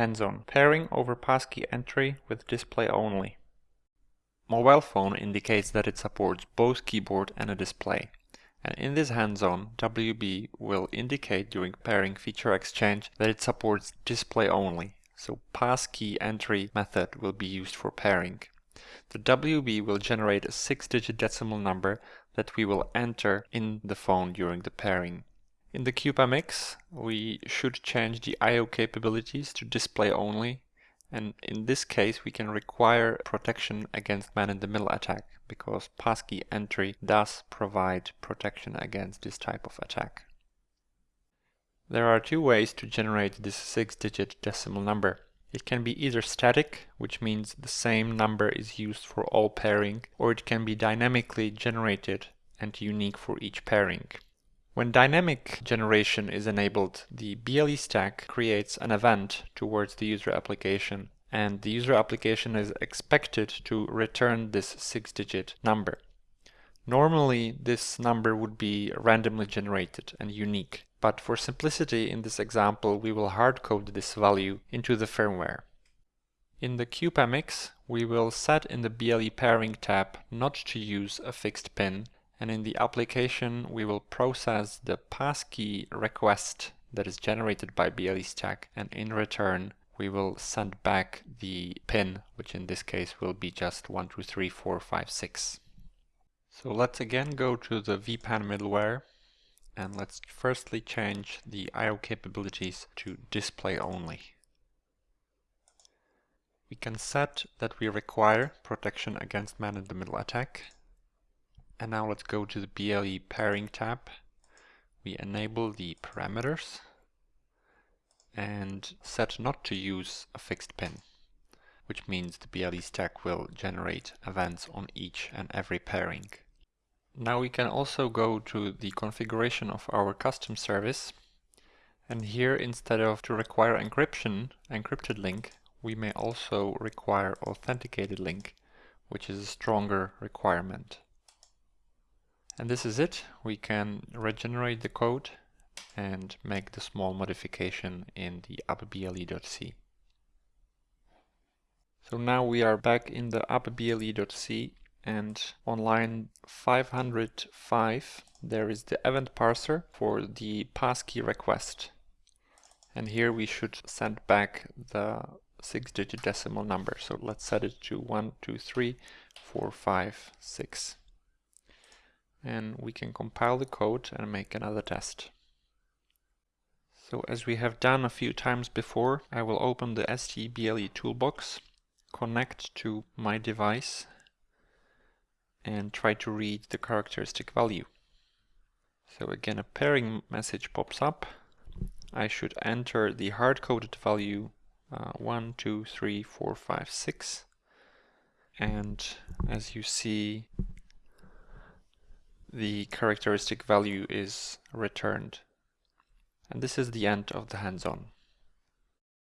Hands-on pairing over passkey entry with display only. Mobile phone indicates that it supports both keyboard and a display. And in this hands-on, WB will indicate during pairing feature exchange that it supports display only. So passkey entry method will be used for pairing. The WB will generate a six-digit decimal number that we will enter in the phone during the pairing. In the CubeMX, we should change the I.O. capabilities to display only, and in this case we can require protection against man-in-the-middle attack, because passkey entry does provide protection against this type of attack. There are two ways to generate this six-digit decimal number. It can be either static, which means the same number is used for all pairing, or it can be dynamically generated and unique for each pairing. When dynamic generation is enabled, the BLE stack creates an event towards the user application and the user application is expected to return this six-digit number. Normally this number would be randomly generated and unique, but for simplicity in this example we will hardcode this value into the firmware. In the CubeMX we will set in the BLE pairing tab not to use a fixed pin and in the application we will process the passkey request that is generated by BLE stack. And in return we will send back the pin which in this case will be just 1 2 3 4 5 6 so let's again go to the WPAN middleware. And let's firstly change the IO capabilities to display only. We can set that we require protection against man-in-the-middle attack and now let's go to the BLE pairing tab. We enable the parameters and set not to use a fixed pin, which means the BLE stack will generate events on each and every pairing. Now we can also go to the configuration of our custom service and here instead of to require encryption, encrypted link, we may also require authenticated link, which is a stronger requirement. And this is it. We can regenerate the code and make the small modification in the appble.c. So now we are back in the appble.c and on line 505 there is the event parser for the passkey request. And here we should send back the six digit decimal number. So let's set it to 1, 2, 3, 4, 5, 6 and we can compile the code and make another test. So as we have done a few times before, I will open the STBLE toolbox, connect to my device and try to read the characteristic value. So again a pairing message pops up. I should enter the hard-coded value uh, 1, 2, 3, 4, 5, 6 and as you see the characteristic value is returned. And this is the end of the hands-on.